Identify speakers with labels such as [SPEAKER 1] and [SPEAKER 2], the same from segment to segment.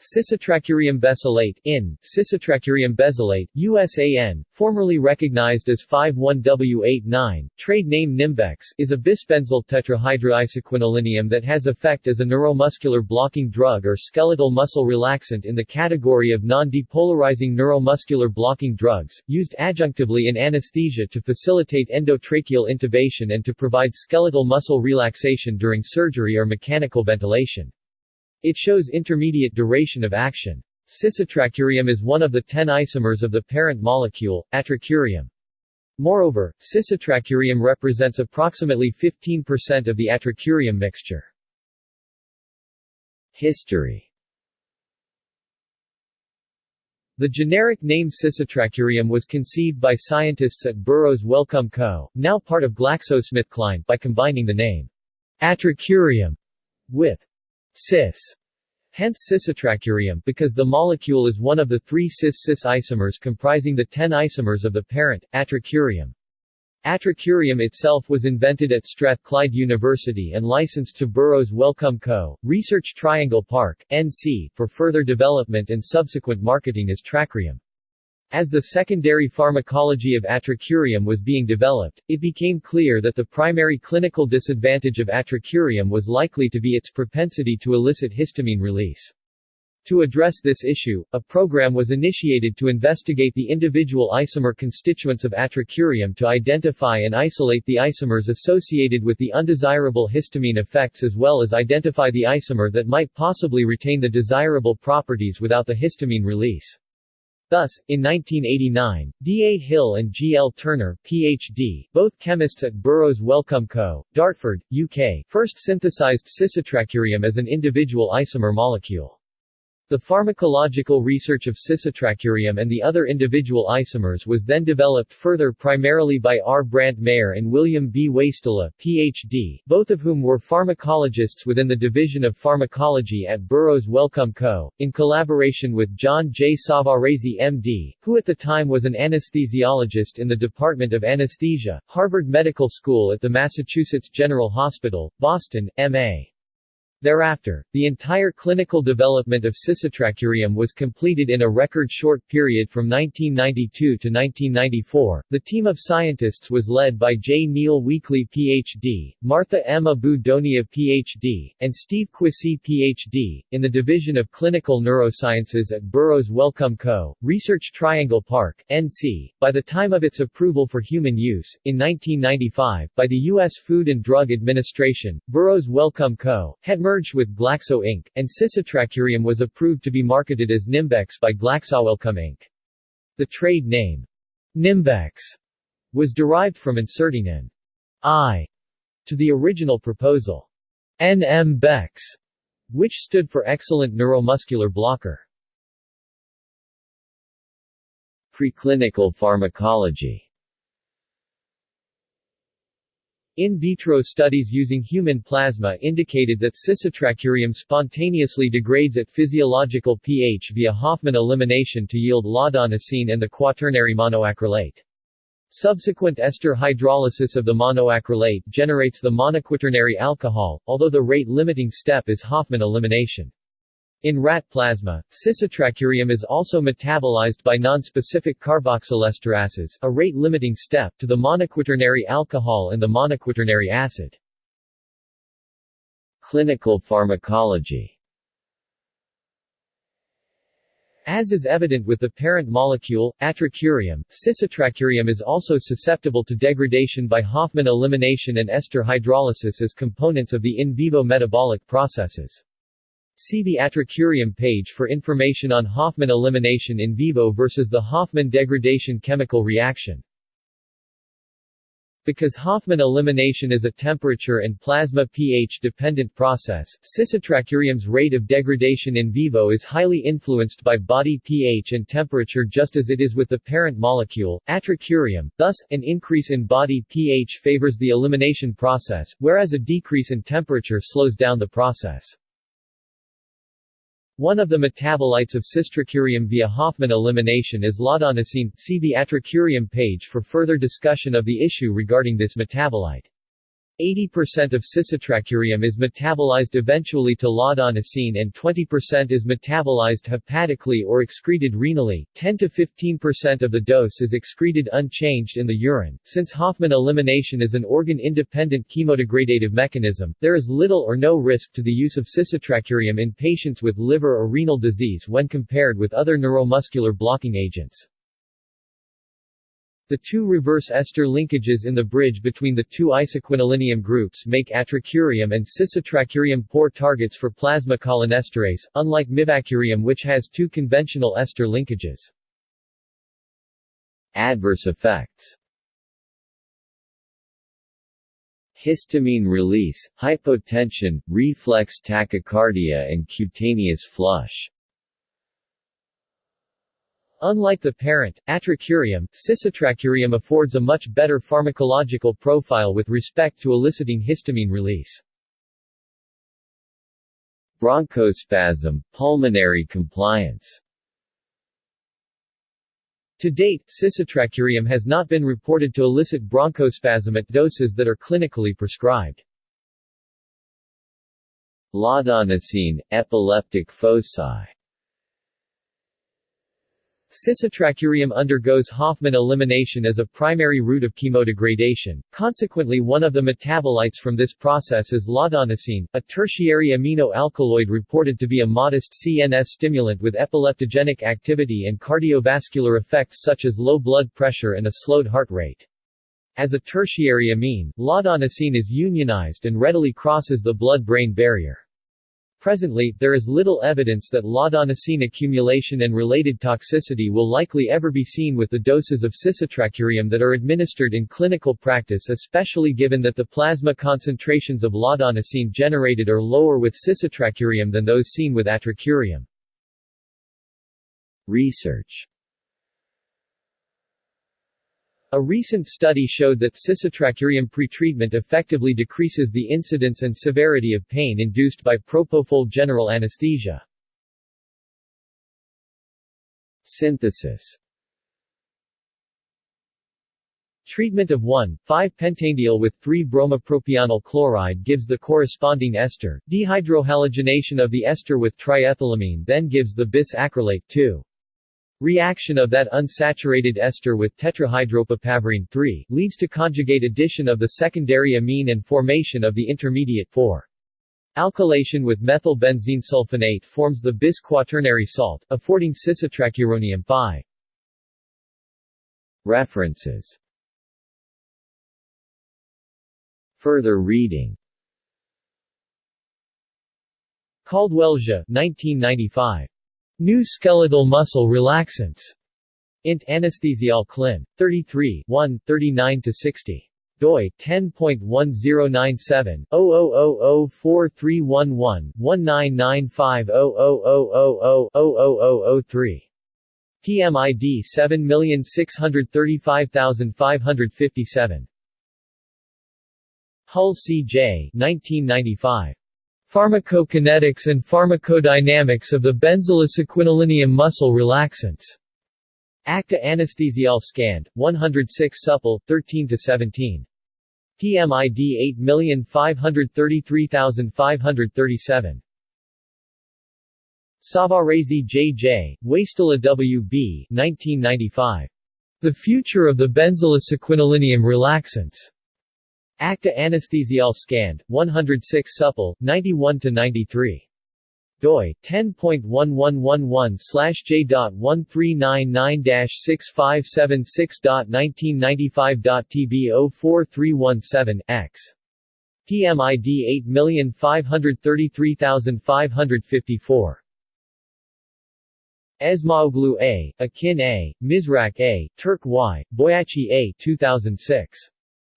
[SPEAKER 1] Cisatracurium besylate in, Cisatracurium besylate, USAN, formerly recognized as 51W89, trade name Nimbex, is a bisbenzyl tetrahydroisoquinolinium that has effect as a neuromuscular blocking drug or skeletal muscle relaxant in the category of non-depolarizing neuromuscular blocking drugs, used adjunctively in anesthesia to facilitate endotracheal intubation and to provide skeletal muscle relaxation during surgery or mechanical ventilation. It shows intermediate duration of action. Cisatracurium is one of the 10 isomers of the parent molecule, atracurium. Moreover, cisatracurium represents approximately 15% of the atracurium mixture. History The generic name Cisatracurium was conceived by scientists at Burroughs Wellcome Co., now part of GlaxoSmithKline, by combining the name atracurium with cis, hence cisatracurium because the molecule is one of the three cis-cis isomers comprising the 10 isomers of the parent, atracurium. Atracurium itself was invented at Strathclyde University and licensed to Burroughs Wellcome Co., Research Triangle Park, NC, for further development and subsequent marketing as Tracrium. As the secondary pharmacology of atracurium was being developed, it became clear that the primary clinical disadvantage of atracurium was likely to be its propensity to elicit histamine release. To address this issue, a program was initiated to investigate the individual isomer constituents of atracurium to identify and isolate the isomers associated with the undesirable histamine effects as well as identify the isomer that might possibly retain the desirable properties without the histamine release. Thus, in 1989, D. A. Hill and G. L. Turner, Ph.D., both chemists at Burroughs Wellcome Co., Dartford, UK, first synthesized cisatracurium as an individual isomer molecule. The pharmacological research of cisatracurium and the other individual isomers was then developed further primarily by R. Brandt Maehr and William B. Wastila, Ph.D., both of whom were pharmacologists within the Division of Pharmacology at Burroughs Wellcome Co., in collaboration with John J. Savarese M.D., who at the time was an anesthesiologist in the Department of Anesthesia, Harvard Medical School at the Massachusetts General Hospital, Boston, M.A. Thereafter, the entire clinical development of cisatracurium was completed in a record short period from 1992 to 1994. The team of scientists was led by J. Neil Weakly Ph.D., Martha M. Abou-Donia Ph.D., and Steve Quessy Ph.D., in the Division of Clinical Neurosciences at Burroughs Wellcome Co., Research Triangle Park, NC. By the time of its approval for human use, in 1995, by the U.S. Food and Drug Administration, Burroughs Wellcome Co. had merged merged with Glaxo Inc., and cisatracurium was approved to be marketed as Nimbex by GlaxoWellcome Inc. The trade name, Nimbex, was derived from inserting an I to the original proposal, NM-Bex, which stood for Excellent Neuromuscular Blocker. Preclinical pharmacology In vitro studies using human plasma indicated that cisatracurium spontaneously degrades at physiological pH via Hofmann elimination to yield laudanosine and the quaternary monoacrylate. Subsequent ester hydrolysis of the monoacrylate generates the monoquaternary alcohol, although the rate-limiting step is Hofmann elimination. In rat plasma, cisatracurium is also metabolized by nonspecific carboxylesterases, a rate-limiting step, to the monoquaternary alcohol and the monoquaternary acid. Clinical pharmacology As is evident with the parent molecule, atracurium, cisatracurium is also susceptible to degradation by Hofmann elimination and ester hydrolysis as components of the in vivo metabolic processes. See the atracurium page for information on Hofmann elimination in vivo versus the Hofmann degradation chemical reaction. Because Hofmann elimination is a temperature and plasma pH-dependent process, cisatracurium's rate of degradation in vivo is highly influenced by body pH and temperature just as it is with the parent molecule, atracurium. Thus, an increase in body pH favors the elimination process, whereas a decrease in temperature slows down the process. One of the metabolites of cisatracurium via Hofmann elimination is laudanosine. See the atracurium page for further discussion of the issue regarding this metabolite. 80% of cisatracurium is metabolized eventually to laudanosine and 20% is metabolized hepatically or excreted renally. 10 to 15% of the dose is excreted unchanged in the urine. Since Hofmann elimination is an organ-independent chemodegradative mechanism, there is little or no risk to the use of cisatracurium in patients with liver or renal disease when compared with other neuromuscular blocking agents. The two reverse ester linkages in the bridge between the two isoquinolinium groups make atracurium and cisatracurium poor targets for plasma cholinesterase, unlike mivacurium which has two conventional ester linkages. Adverse effects Histamine release, hypotension, reflex tachycardia and cutaneous flush Unlike the parent, atracurium, cisatracurium affords a much better pharmacological profile with respect to eliciting histamine release. Bronchospasm, pulmonary compliance To date, cisatracurium has not been reported to elicit bronchospasm at doses that are clinically prescribed. Laudanosine, epileptic foci Cisatracurium undergoes Hofmann elimination as a primary route of chemodegradation, consequently one of the metabolites from this process is laudanosine, a tertiary amino alkaloid reported to be a modest CNS stimulant with epileptogenic activity and cardiovascular effects such as low blood pressure and a slowed heart rate. As a tertiary amine, laudanosine is unionized and readily crosses the blood-brain barrier. Presently, there is little evidence that laudanosine accumulation and related toxicity will likely ever be seen with the doses of cisatracurium that are administered in clinical practice especially given that the plasma concentrations of laudanosine generated are lower with cisatracurium than those seen with atracurium. Research a recent study showed that cisatracurium pretreatment effectively decreases the incidence and severity of pain induced by propofol general anesthesia. Synthesis Treatment of 1,5-pentanediol with 3-bromopropionyl chloride gives the corresponding ester, dehydrohalogenation of the ester with triethylamine then gives the bis acrylate 2. Reaction of that unsaturated ester with tetrahydropapaverine 3 leads to conjugate addition of the secondary amine and formation of the intermediate 4. Alkylation with methylbenzene sulfonate forms the bis quaternary salt, affording cisatracuronium 5. References Further reading Caldwell-Xia, 1995. New skeletal muscle relaxants. Int Anesthesial Clin. 33 1, 39-60 doi 10.1097 000043111 199500000003 PMID 7635557 Hull C.J. 1995 Pharmacokinetics and pharmacodynamics of the benzylisoquinolinium muscle relaxants. Acta Anesthesial Scand, 106 Supple, 13-17. PMID 8533537. Savarese J.J., Wastila W.B. 1995. The Future of the Benzylisoquinolinium Relaxants. Acta Anesthesial Scand, 106 Supple, 91-93 doi 10.1111/j.1399-6576.1995.tb 04317 x. PMID 8533554 Esmaoglu A, Akin A, Mizrak A, Turk Y, Boyaci A 2006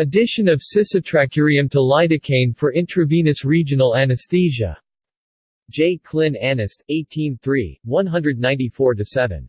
[SPEAKER 1] Addition of cisatracurium to lidocaine for intravenous regional anesthesia. J. Clin Anest, 18-3, 194-7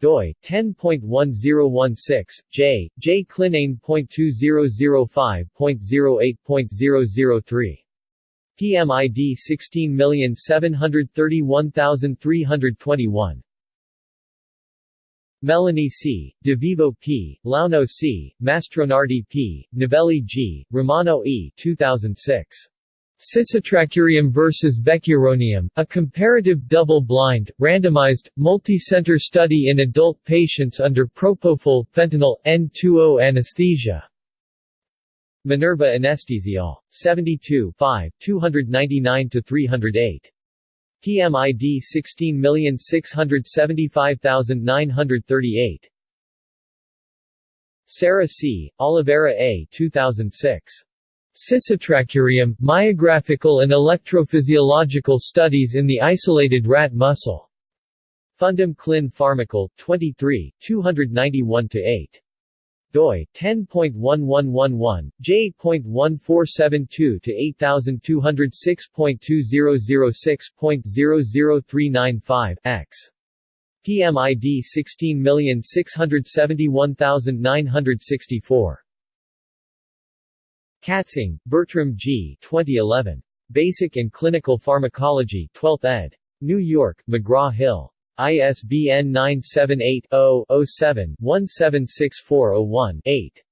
[SPEAKER 1] doi 10.1016 j. J. Clinane.2005.08.003 PMID 16731321 Melloni C., De Vivo P., Launo C., Mastronardi P., Novelli G., Romano E. 2006. Cisatracurium versus Vecuronium, a comparative double-blind, randomized, multi-center study in adult patients under propofol, fentanyl, N2O anesthesia. Minerva Anestesial. 72 5, 299-308. PMID 16675938. Sarah C., Oliveira A. 2006. Cisatracurium, Myographical and Electrophysiological Studies in the Isolated Rat Muscle. Fundum Clin Pharmacal, 23, 291-8 doi 10.1111 j.1472 to 8206.2006.00395 x PMID 16671964 Katzung, Bertram G. 2011. Basic and Clinical Pharmacology 12th ed. New York, McGraw-Hill. ISBN 978-0-07-176401-8.